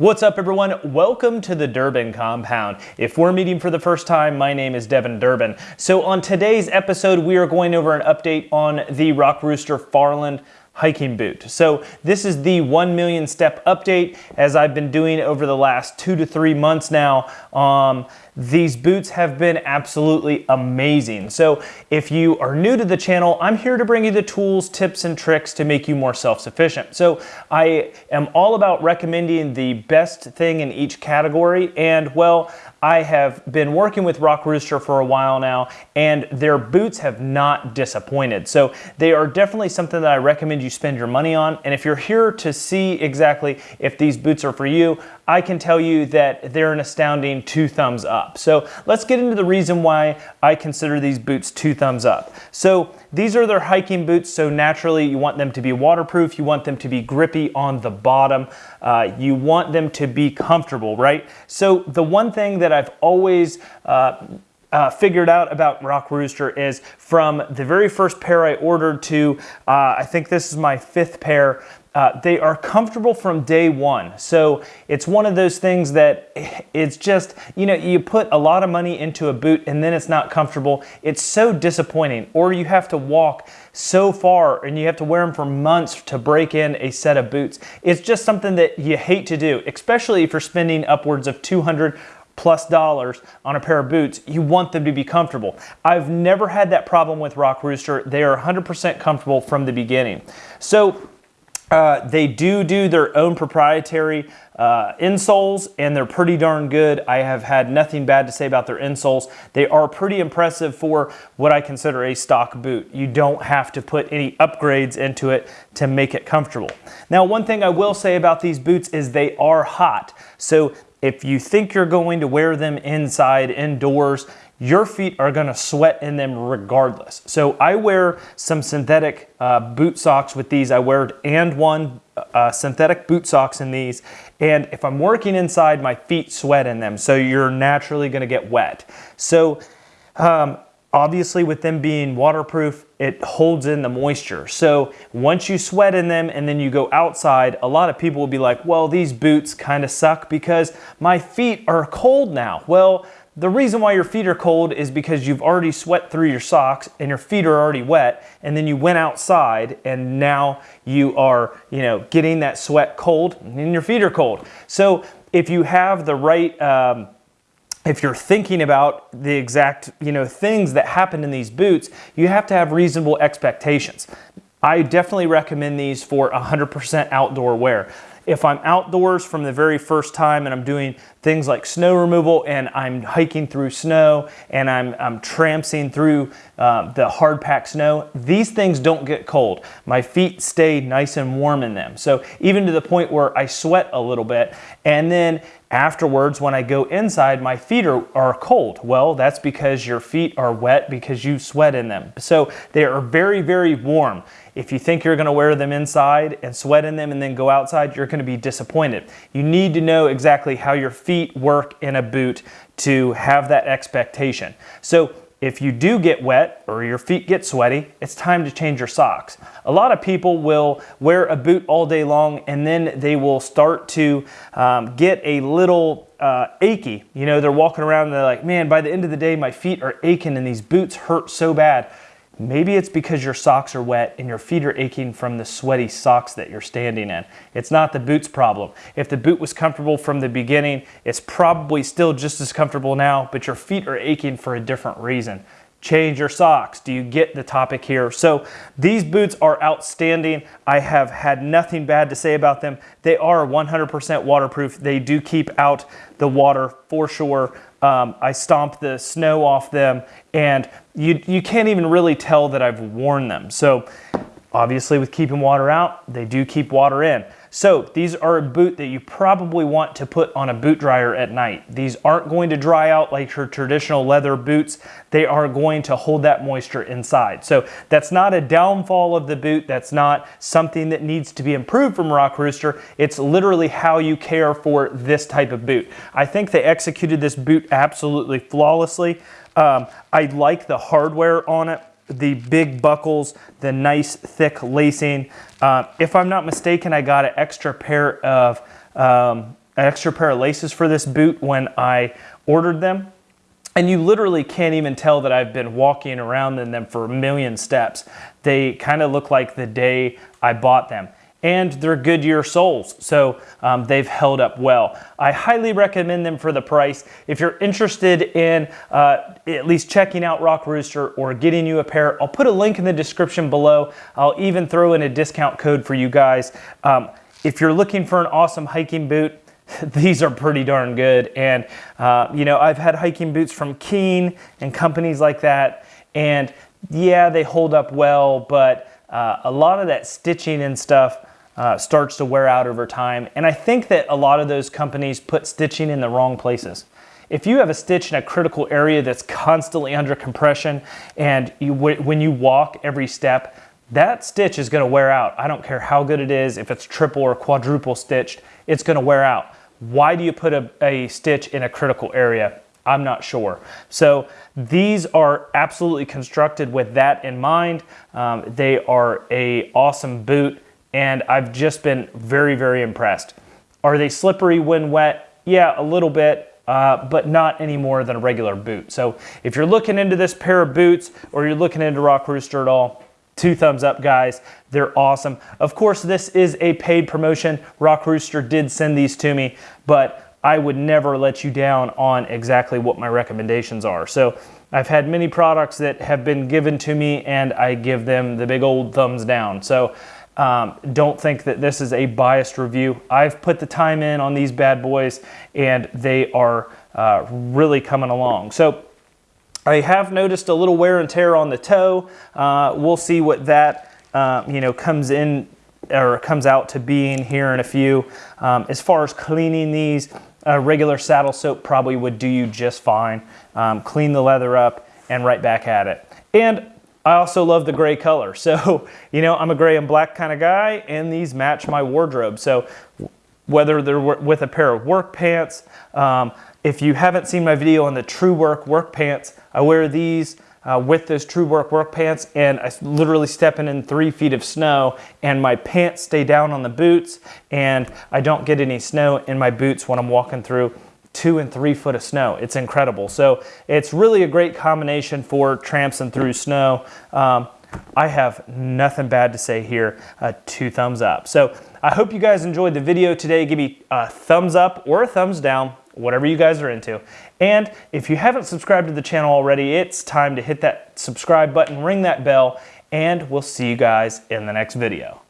What's up, everyone? Welcome to the Durbin Compound. If we're meeting for the first time, my name is Devin Durbin. So, on today's episode, we are going over an update on the Rock Rooster Farland hiking boot. So this is the 1 million step update as I've been doing over the last two to three months now. Um, these boots have been absolutely amazing. So if you are new to the channel, I'm here to bring you the tools, tips, and tricks to make you more self-sufficient. So I am all about recommending the best thing in each category. And well, I have been working with Rock Rooster for a while now, and their boots have not disappointed. So they are definitely something that I recommend you spend your money on. And if you're here to see exactly if these boots are for you, I can tell you that they're an astounding two thumbs up. So let's get into the reason why I consider these boots two thumbs up. So these are their hiking boots, so naturally you want them to be waterproof, you want them to be grippy on the bottom, uh, you want them to be comfortable, right? So the one thing that I've always uh, uh, figured out about Rock Rooster is from the very first pair I ordered to, uh, I think this is my fifth pair, uh, they are comfortable from day one. So it's one of those things that it's just, you know, you put a lot of money into a boot and then it's not comfortable. It's so disappointing. Or you have to walk so far and you have to wear them for months to break in a set of boots. It's just something that you hate to do, especially if you're spending upwards of 200 plus dollars on a pair of boots, you want them to be comfortable. I've never had that problem with Rock Rooster. They are 100% comfortable from the beginning. So uh, they do do their own proprietary uh, insoles and they're pretty darn good. I have had nothing bad to say about their insoles. They are pretty impressive for what I consider a stock boot. You don't have to put any upgrades into it to make it comfortable. Now, one thing I will say about these boots is they are hot. So if you think you're going to wear them inside, indoors, your feet are gonna sweat in them regardless. So I wear some synthetic uh, boot socks with these. I wear and one uh, synthetic boot socks in these. And if I'm working inside, my feet sweat in them. So you're naturally gonna get wet. So um, obviously with them being waterproof, it holds in the moisture. So once you sweat in them and then you go outside, a lot of people will be like, well, these boots kind of suck because my feet are cold now. Well, the reason why your feet are cold is because you've already sweat through your socks and your feet are already wet and then you went outside and now you are, you know, getting that sweat cold and your feet are cold. So if you have the right, um, if you're thinking about the exact, you know, things that happen in these boots, you have to have reasonable expectations. I definitely recommend these for 100% outdoor wear. If I'm outdoors from the very first time and I'm doing things like snow removal and I'm hiking through snow and I'm, I'm trampsing through uh, the hard packed snow, these things don't get cold. My feet stay nice and warm in them. So even to the point where I sweat a little bit and then afterwards when I go inside, my feet are, are cold. Well, that's because your feet are wet because you sweat in them. So they are very, very warm. If you think you're gonna wear them inside and sweat in them and then go outside, you're gonna be disappointed. You need to know exactly how your feet work in a boot to have that expectation. So if you do get wet or your feet get sweaty, it's time to change your socks. A lot of people will wear a boot all day long and then they will start to um, get a little uh, achy. You know, they're walking around and they're like, man, by the end of the day, my feet are aching and these boots hurt so bad. Maybe it's because your socks are wet and your feet are aching from the sweaty socks that you're standing in. It's not the boot's problem. If the boot was comfortable from the beginning, it's probably still just as comfortable now, but your feet are aching for a different reason. Change your socks. Do you get the topic here? So these boots are outstanding. I have had nothing bad to say about them. They are 100% waterproof. They do keep out the water for sure. Um, I stomp the snow off them and you, you can't even really tell that I've worn them. So obviously with keeping water out, they do keep water in. So these are a boot that you probably want to put on a boot dryer at night. These aren't going to dry out like your traditional leather boots. They are going to hold that moisture inside. So that's not a downfall of the boot. That's not something that needs to be improved from Rock Rooster. It's literally how you care for this type of boot. I think they executed this boot absolutely flawlessly. Um, I like the hardware on it the big buckles, the nice thick lacing. Uh, if I'm not mistaken, I got an extra pair of um, an extra pair of laces for this boot when I ordered them. And you literally can't even tell that I've been walking around in them for a million steps. They kind of look like the day I bought them and they're Goodyear soles, so um, they've held up well. I highly recommend them for the price. If you're interested in uh, at least checking out Rock Rooster or getting you a pair, I'll put a link in the description below. I'll even throw in a discount code for you guys. Um, if you're looking for an awesome hiking boot, these are pretty darn good. And, uh, you know, I've had hiking boots from Keen and companies like that, and yeah, they hold up well, but uh, a lot of that stitching and stuff uh, starts to wear out over time. And I think that a lot of those companies put stitching in the wrong places. If you have a stitch in a critical area that's constantly under compression and you, when you walk every step, that stitch is going to wear out. I don't care how good it is, if it's triple or quadruple stitched, it's going to wear out. Why do you put a, a stitch in a critical area? I'm not sure. So these are absolutely constructed with that in mind. Um, they are a awesome boot and I've just been very, very impressed. Are they slippery when wet? Yeah, a little bit, uh, but not any more than a regular boot. So if you're looking into this pair of boots or you're looking into Rock Rooster at all, two thumbs up, guys. They're awesome. Of course, this is a paid promotion. Rock Rooster did send these to me, but I would never let you down on exactly what my recommendations are. So I've had many products that have been given to me and I give them the big old thumbs down. So um, don't think that this is a biased review. I've put the time in on these bad boys and they are uh, really coming along. So I have noticed a little wear and tear on the toe. Uh, we'll see what that uh, you know comes in or comes out to being here in a few. Um, as far as cleaning these, regular saddle soap probably would do you just fine. Um, clean the leather up and right back at it. And I also love the gray color. So, you know, I'm a gray and black kind of guy, and these match my wardrobe. So, whether they're with a pair of work pants, um, if you haven't seen my video on the TruWerk work pants, I wear these uh, with those TruWerk work pants, and I literally stepping in three feet of snow, and my pants stay down on the boots, and I don't get any snow in my boots when I'm walking through two and three foot of snow. It's incredible. So it's really a great combination for tramping through snow. Um, I have nothing bad to say here. Uh, two thumbs up. So I hope you guys enjoyed the video today. Give me a thumbs up or a thumbs down, whatever you guys are into. And if you haven't subscribed to the channel already, it's time to hit that subscribe button, ring that bell, and we'll see you guys in the next video.